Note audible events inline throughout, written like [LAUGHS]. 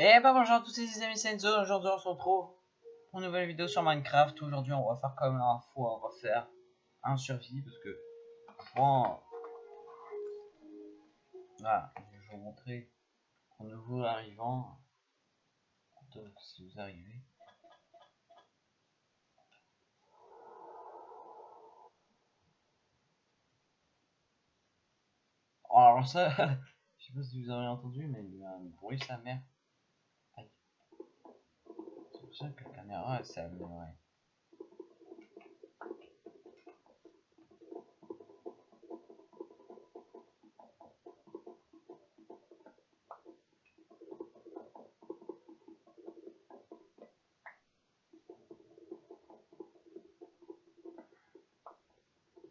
Et bah bonjour à tous les amis Senzo, aujourd'hui on se retrouve pour une nouvelle vidéo sur Minecraft. Aujourd'hui on va faire comme la fois, on va faire un survie parce que bon, voilà, je vais vous montrer un nouveau arrivant. Donc si vous arrivez. Alors ça, [LAUGHS] je sais pas si vous avez entendu, mais il y a un bruit sa mère. Ça que la caméra s'est améliorée.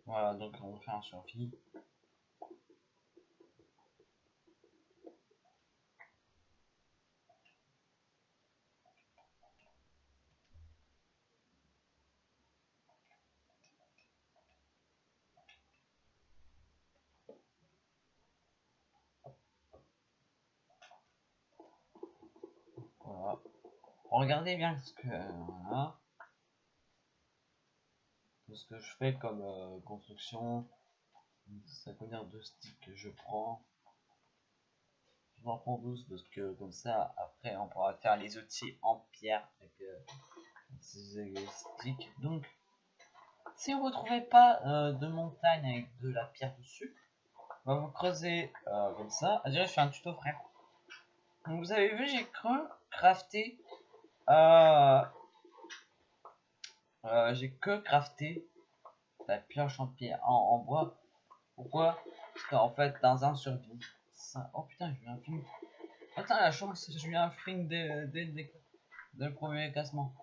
Voilà, donc on faire un survie. Voilà. Regardez bien ce que ce que je fais comme euh, construction. Ça combien de sticks que je prends. Je m'en prends 12 parce que comme ça après on pourra faire les outils en pierre avec euh, ces sticks. Donc si vous ne trouvez pas euh, de montagne avec de la pierre dessus, va vous creuser euh, comme ça. Ah, déjà je fais un tuto frère. Donc vous avez vu j'ai cru crafter euh, euh, j'ai que crafté la pioche en pierre en, bois. Pourquoi? Parce qu'en fait dans un survie. Ça... oh putain j'ai eu un film attends la chance j'ai eu un film le premier cassement.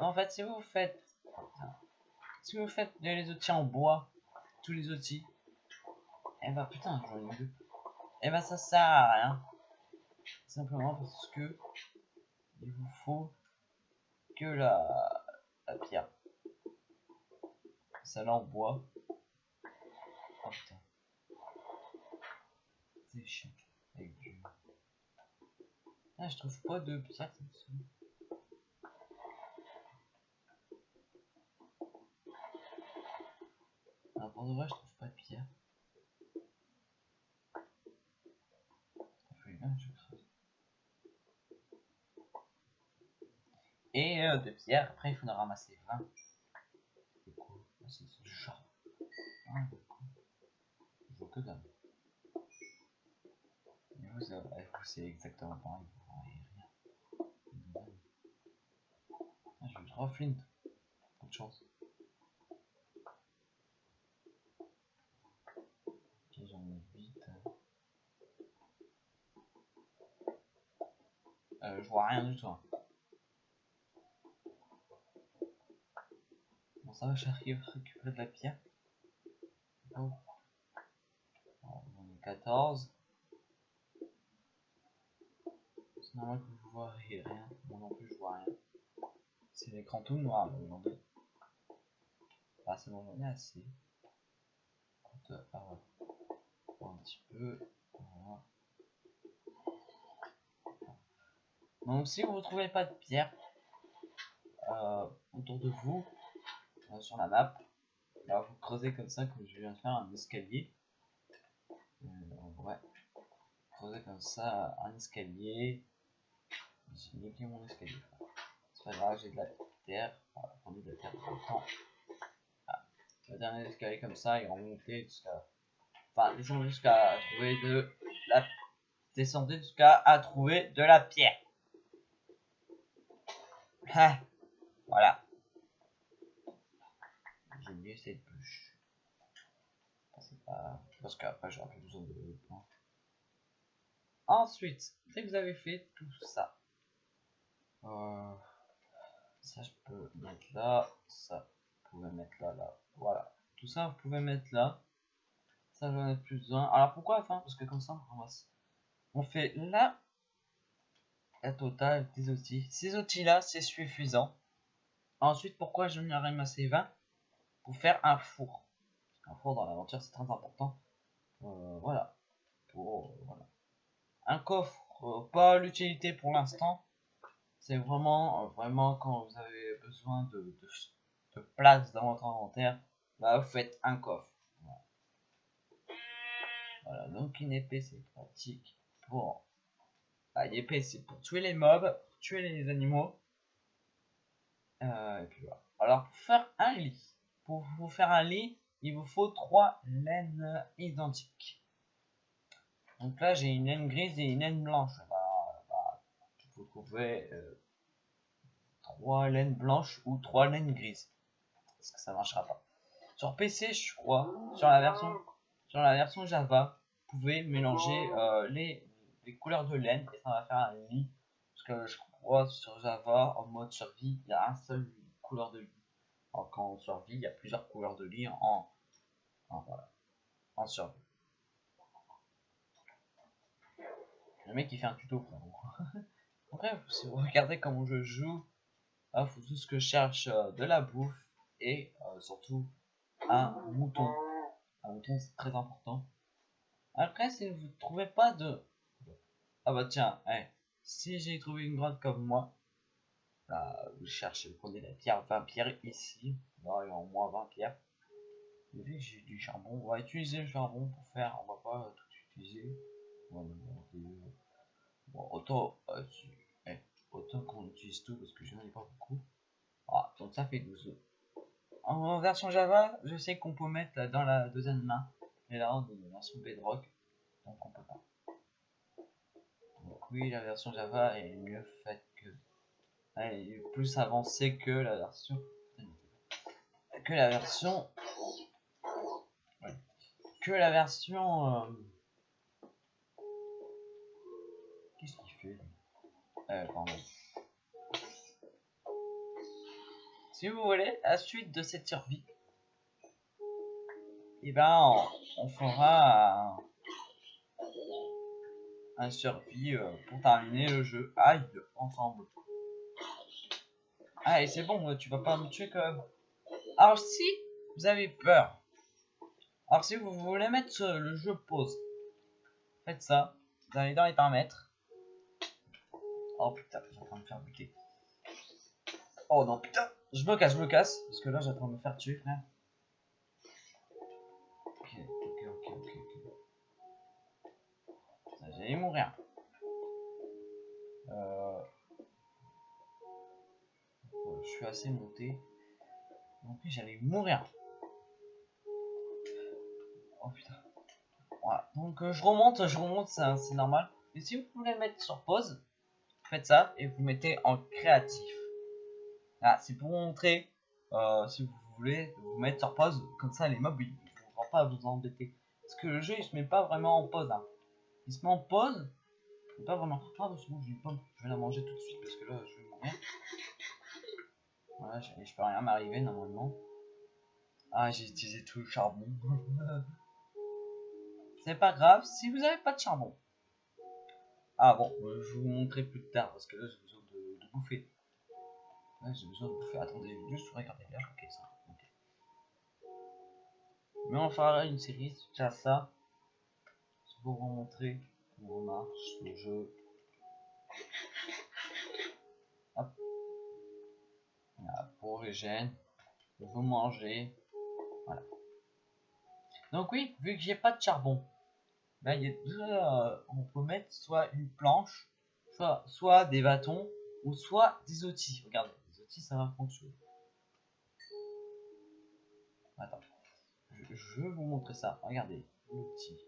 En fait si vous faites si vous faites les outils en bois tous les outils et bah putain j'en ai deux et bah ça sert à rien. Simplement parce que il vous faut que la, la pierre. Celle-là en bois. Oh putain. C'est chiant. Avec du... Ah, je trouve pas de pierre. ça. Ah, pour de vrai, je trouve pas de pierre. Ça fait bien, je creuse. Et euh, après il faut en ramasser 20. C'est quoi C'est du charbon. Ah. Je vois que dalle. Mais vous, vous c'est exactement pareil. Ah, j'ai eu 3 flint. Pas de chance. Ok, j'en ai 8. Euh, je vois rien du tout. hein. Bon, ça va, j'arrive à récupérer de la pierre. On est 14. C'est normal que vous voyez rien. Moi non plus, je vois rien. C'est l'écran tout noir là aujourd'hui. Ah, c'est bon, j'en ai assez. Écoute, euh, ah ouais. Un petit peu. Voilà. Donc, si vous ne trouvez pas de pierre euh, autour de vous, euh, sur la map. Là, vous creusez comme ça, comme je viens de faire un escalier. Euh, ouais. Creusez comme ça un escalier. J'ai niqué mon escalier. C'est pas grave, j'ai de la terre. Voilà, prenez de la terre tout le temps. Ah. Le dernier escalier comme ça, et remonter jusqu'à. Enfin, descendre jusqu'à trouver de la. Descendez jusqu'à trouver de la pierre. [LAUGHS] Voilà. Cette bûche. Pas... Parce qu'après j'aurai plus besoin de plans. Ensuite, dès que vous avez fait tout ça, euh, ça je peux mettre là, ça vous pouvez mettre là, là, voilà. Tout ça vous pouvez mettre là. Ça j'en ai plus besoin. Alors pourquoi enfin Parce que comme ça on. On fait là la totale des outils. Ces outils là c'est suffisant. Ensuite pourquoi je m'y ramasser 20 pour faire un four. Un four dans l'aventure, c'est très important. Euh, voilà. Pour, euh, voilà. Un coffre euh, pas l'utilité pour l'instant. C'est vraiment, vraiment quand vous avez besoin de, de, place dans votre inventaire, bah vous faites un coffre. Voilà, Voilà, donc une épée c'est pratique pour... Bah, une épée c'est pour tuer les mobs, pour tuer les animaux. Et puis voilà. Alors pour faire un lit, pour vous faire un lit, il vous faut trois laines identiques. Donc là, j'ai une laine grise et une laine blanche. Bah, bah, vous trouvez euh, trois laines blanches ou trois laines grises. Parce que ça marchera pas. Sur PC, je crois, sur la version, sur la version Java, vous pouvez mélanger euh, les, les couleurs de laine et ça va faire un lit. Parce que je crois sur Java, en mode survie, il y a un seul couleur de lit. Alors quand on survit, il y a plusieurs couleurs de lit en, en, voilà, en survie. Le mec il fait un tuto pour [LAUGHS] Bref, si vous regardez comment je joue, il faut tout ce que je cherche euh, de la bouffe et euh, surtout un mouton. Un mouton c'est très important. Après si vous ne trouvez pas de... Ah bah tiens, hey, si j'ai trouvé une grotte comme moi, là, vous cherchez, prenez la pierre 20 pierres ici. Là il y a au moins 20 pierres. Et vu que j'ai du charbon, on va utiliser le charbon pour faire, on va pas tout utiliser. Bon, autant, euh, eh, autant qu'on utilise tout parce que je n'en ai pas beaucoup. Ah, donc ça fait 12 œufs. En version Java, je sais qu'on peut mettre dans la deuxième main. Et là, on est dans version Bedrock. Donc on peut pas. Donc oui, la version Java est mieux faite est plus avancée que la version... Que la version... Que la version... Euh... Qu'est-ce qu'il fait euh, pardon. Si vous voulez, la suite de cette survie, et eh ben on, fera un, un survie euh, pour terminer le jeu. Aïe, ensemble. Allez, c'est bon, tu vas pas me tuer quand même. Alors si vous avez peur, alors si vous voulez mettre le jeu pause, faites ça. Vous allez dans les paramètres. Oh putain, j'ai en train de me faire buter. Oh non, putain, je me casse, je me casse. Parce que là, j'ai en train de me faire tuer, frère. Ok, ok, ok, ok, ok. J'allais mourir. Euh... Je suis assez monté. Donc j'allais mourir. Oh putain. Voilà. Donc euh, je remonte, je remonte, c'est normal. Et si vous voulez mettre sur pause, faites ça et vous mettez en créatif. Ah, c'est pour montrer, euh, si vous voulez, vous mettre sur pause, comme ça les mobs ils ne vont pas vous embêter. Parce que le jeu il se met pas vraiment en pause. Hein. Il se met en pause, mais pas vraiment. Ah, bon, je vais la manger tout de suite parce que là je vais mourir. Je, peux rien m'arriver normalement. Ah, j'ai utilisé tout le charbon. [LAUGHS] C'est pas grave si vous avez pas de charbon. Ah bon, euh, je vous montrer plus tard parce que là j'ai besoin de, bouffer. J'ai besoin de bouffer. Attendez, juste regarder là. Ok, ça. Mais on fera une série, déjà ça. Pour vous montrer comment marche le jeu. Régène. Vous mangez. Donc oui, vu que j'ai pas de charbon, ben, il euh, on peut mettre soit une planche, soit, des bâtons, ou soit des outils. Regardez, les outils ça va fonctionner. Attends, je, vous montrer ça. Regardez, l'outil.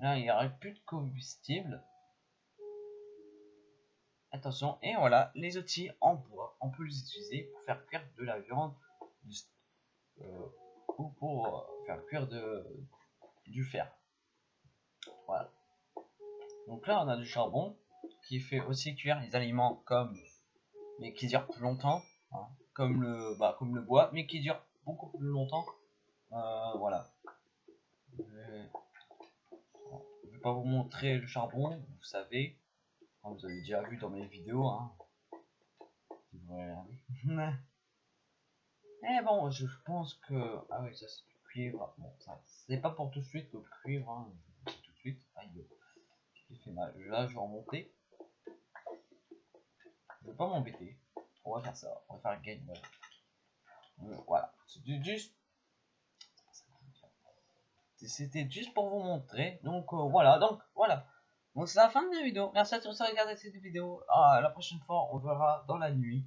Là, il n'y aurait plus de combustible. Attention, et voilà, les outils en bois, on peut les utiliser pour faire cuire de la viande euh, ou pour euh, faire cuire du fer. Voilà. Donc là, on a du charbon qui fait aussi cuire les aliments comme, mais qui dure plus longtemps, hein, comme le, bah, comme le bois, mais qui dure beaucoup plus longtemps. Euh, voilà. Je vais... vais pas vous montrer le charbon, vous savez, vous avez déjà vu dans mes vidéos. Hein. Mais [LAUGHS] bon, je pense que ah oui, ça c'est du cuivre. Bon, ça c'est pas pour tout de suite le cuivre. Hein. Tout de suite. Aïe. fait mal. Là, je vais remonter. Je vais pas m'embêter. On va faire ça. On va faire un game. Euh, Voilà. C'était juste. C'était juste pour vous montrer. Donc euh, voilà. Donc voilà. Donc c'est la fin de la vidéo. Merci à tous d'avoir regardé cette vidéo. Ah, la prochaine fois, on verra dans la nuit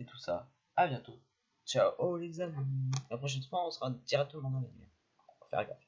et tout ça. À bientôt. Ciao les amis. La prochaine fois, on sera directement dans la nuit. Faire gaffe.